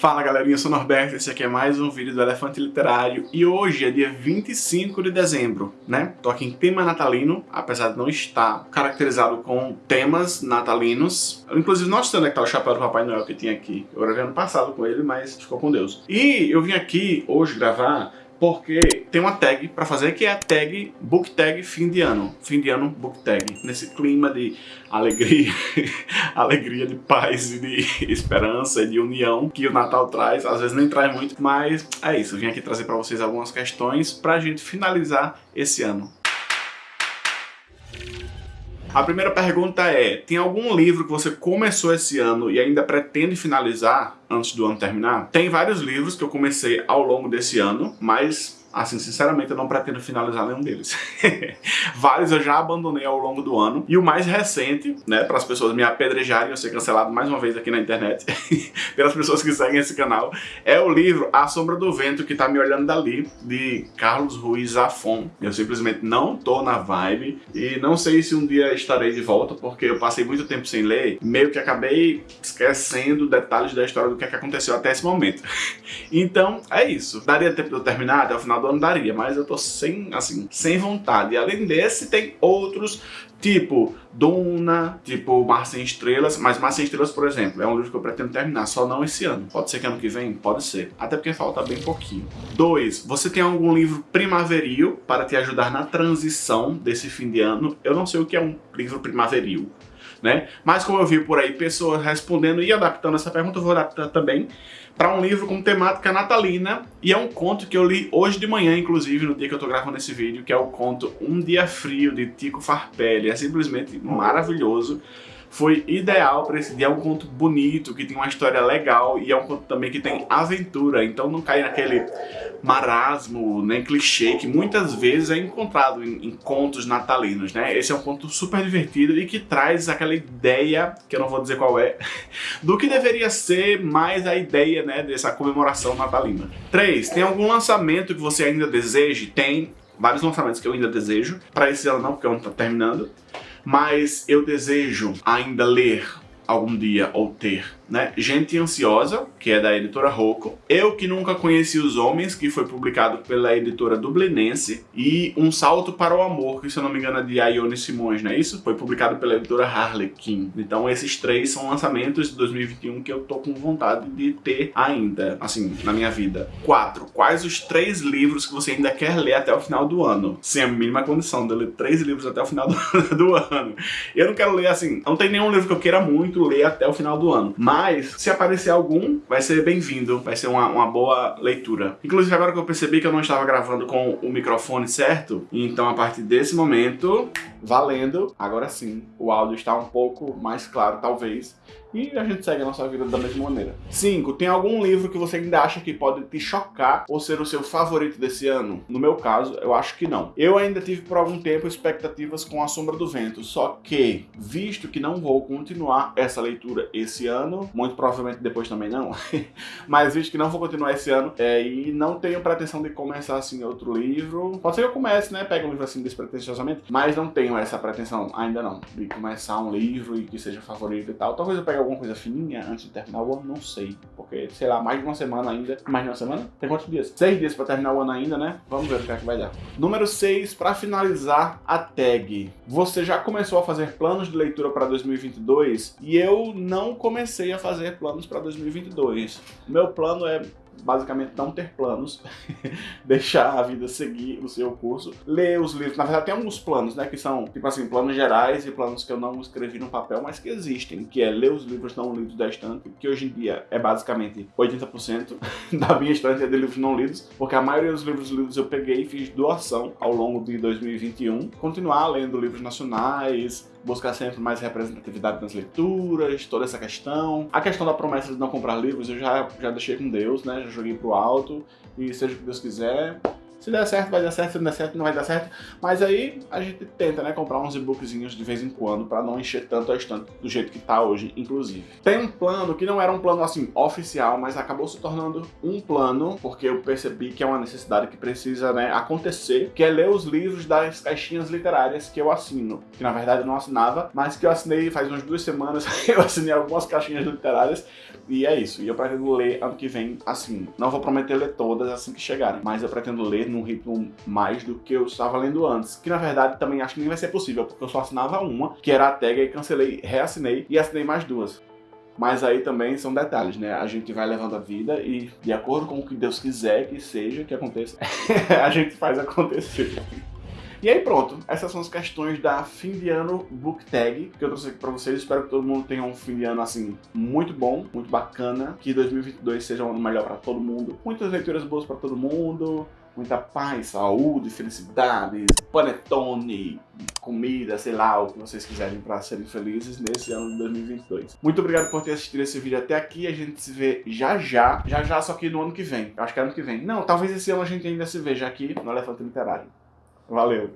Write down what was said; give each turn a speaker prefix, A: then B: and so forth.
A: Fala galerinha, eu sou o Norberto, esse aqui é mais um vídeo do Elefante Literário e hoje é dia 25 de dezembro, né? Tô aqui em tema natalino, apesar de não estar caracterizado com temas natalinos. Eu, inclusive, não sei onde é que tá o chapéu do Papai Noel que tinha aqui. Eu gravei ano passado com ele, mas ficou com Deus. E eu vim aqui hoje gravar porque tem uma tag para fazer que é a tag book tag fim de ano, fim de ano book tag, nesse clima de alegria, alegria de paz e de esperança e de união que o Natal traz, às vezes nem traz muito, mas é isso, eu vim aqui trazer para vocês algumas questões para a gente finalizar esse ano. A primeira pergunta é, tem algum livro que você começou esse ano e ainda pretende finalizar antes do ano terminar? Tem vários livros que eu comecei ao longo desse ano, mas assim, sinceramente eu não pretendo finalizar nenhum deles. Vários eu já abandonei ao longo do ano. E o mais recente, né, para as pessoas me apedrejarem, eu ser cancelado mais uma vez aqui na internet, pelas pessoas que seguem esse canal, é o livro A Sombra do Vento que tá me olhando dali, de Carlos Ruiz Zafon. Eu simplesmente não tô na vibe e não sei se um dia estarei de volta, porque eu passei muito tempo sem ler, meio que acabei esquecendo detalhes da história do que, é que aconteceu até esse momento. então, é isso. Daria tempo de eu terminar até o final ano daria, mas eu tô sem, assim, sem vontade. E além desse, tem outros, tipo Duna, tipo Mar Sem Estrelas, mas Mar Sem Estrelas, por exemplo, é um livro que eu pretendo terminar, só não esse ano. Pode ser que ano que vem? Pode ser. Até porque falta bem pouquinho. Dois, você tem algum livro primaveril para te ajudar na transição desse fim de ano? Eu não sei o que é um livro primaveril. Né? Mas como eu vi por aí pessoas respondendo e adaptando essa pergunta, eu vou adaptar também para um livro com temática natalina e é um conto que eu li hoje de manhã, inclusive, no dia que eu tô gravando esse vídeo, que é o conto Um Dia Frio, de Tico Farpelli. É simplesmente maravilhoso foi ideal para esse dia. É um conto bonito, que tem uma história legal e é um conto também que tem aventura, então não cai naquele marasmo, nem clichê, que muitas vezes é encontrado em, em, contos natalinos, né? Esse é um conto super divertido e que traz aquela ideia, que eu não vou dizer qual é, do que deveria ser mais a ideia, né, dessa comemoração natalina. 3. Tem algum lançamento que você ainda deseje? Tem vários lançamentos que eu ainda desejo. Para esse ano não, porque o ano tá terminando mas eu desejo ainda ler algum dia ou ter né? Gente Ansiosa, que é da editora Rocco, Eu Que Nunca Conheci os Homens, que foi publicado pela editora Dublinense, e Um Salto para o Amor, que se eu não me engano é de Ione Simões, não é isso? Foi publicado pela editora Harlequin. Então esses três são lançamentos de 2021 que eu tô com vontade de ter ainda, assim, na minha vida. Quatro. Quais os três livros que você ainda quer ler até o final do ano? Sem a mínima condição de ler três livros até o final do, do ano. Eu não quero ler, assim, não tem nenhum livro que eu queira muito ler até o final do ano, mas mas se aparecer algum, vai ser bem-vindo, vai ser uma, uma boa leitura. Inclusive agora que eu percebi que eu não estava gravando com o microfone certo, então a partir desse momento, valendo, agora sim, o áudio está um pouco mais claro talvez, e a gente segue a nossa vida da mesma maneira. 5. Tem algum livro que você ainda acha que pode te chocar ou ser o seu favorito desse ano? No meu caso, eu acho que não. Eu ainda tive por algum tempo expectativas com A Sombra do Vento, só que, visto que não vou continuar essa leitura esse ano, muito provavelmente depois também não, mas visto que não vou continuar esse ano é, e não tenho pretensão de começar assim outro livro, pode ser que eu comece, né, pega um livro assim despretensiosamente, mas não tenho essa pretensão ainda não, de começar um livro e que seja favorito e tal. Talvez eu pegue alguma coisa fininha antes de terminar o ano? Não sei. Porque, sei lá, mais de uma semana ainda. Mais de uma semana? Tem quantos dias? Seis dias pra terminar o ano ainda, né? Vamos ver o que é que vai dar. Número 6, pra finalizar a tag. Você já começou a fazer planos de leitura para 2022? E eu não comecei a fazer planos para 2022. Meu plano é basicamente não ter planos, deixar a vida seguir o seu curso, ler os livros. Na verdade, tem alguns planos, né, que são, tipo assim, planos gerais e planos que eu não escrevi no papel, mas que existem, que é ler os livros não lidos da estante, que hoje em dia é basicamente 80% da minha estante é de livros não lidos, porque a maioria dos livros lidos eu peguei e fiz doação ao longo de 2021. Continuar lendo livros nacionais, buscar sempre mais representatividade nas leituras, toda essa questão. A questão da promessa de não comprar livros eu já, já deixei com Deus, né? Já joguei pro alto e seja o que Deus quiser. Se der certo, vai dar certo, se não der certo, não vai dar certo. Mas aí a gente tenta, né, comprar uns e-bookzinhos de vez em quando para não encher tanto a estante do jeito que tá hoje, inclusive. Tem um plano que não era um plano assim oficial, mas acabou se tornando um plano porque eu percebi que é uma necessidade que precisa, né, acontecer, que é ler os livros das caixinhas literárias que eu assino, que na verdade eu não assinava, mas que eu assinei faz umas duas semanas, eu assinei algumas caixinhas literárias e é isso. E eu pretendo ler ano que vem assim. Não vou prometer ler todas assim que chegarem, mas eu pretendo ler num ritmo mais do que eu estava lendo antes. Que na verdade também acho que nem vai ser possível, porque eu só assinava uma, que era a tag, e cancelei, reassinei e assinei mais duas. Mas aí também são detalhes, né? A gente vai levando a vida e de acordo com o que Deus quiser que seja, que aconteça, a gente faz acontecer. E aí pronto, essas são as questões da fim de ano book tag que eu trouxe aqui pra vocês. Espero que todo mundo tenha um fim de ano assim muito bom, muito bacana, que 2022 seja um ano melhor para todo mundo. Muitas leituras boas para todo mundo, muita paz, saúde, felicidade, panetone, comida, sei lá, o que vocês quiserem para serem felizes nesse ano de 2022. Muito obrigado por ter assistido esse vídeo até aqui, a gente se vê já já, já já, só que no ano que vem. Acho que é ano que vem. Não, talvez esse ano a gente ainda se veja aqui no Elefante Literário. Valeu!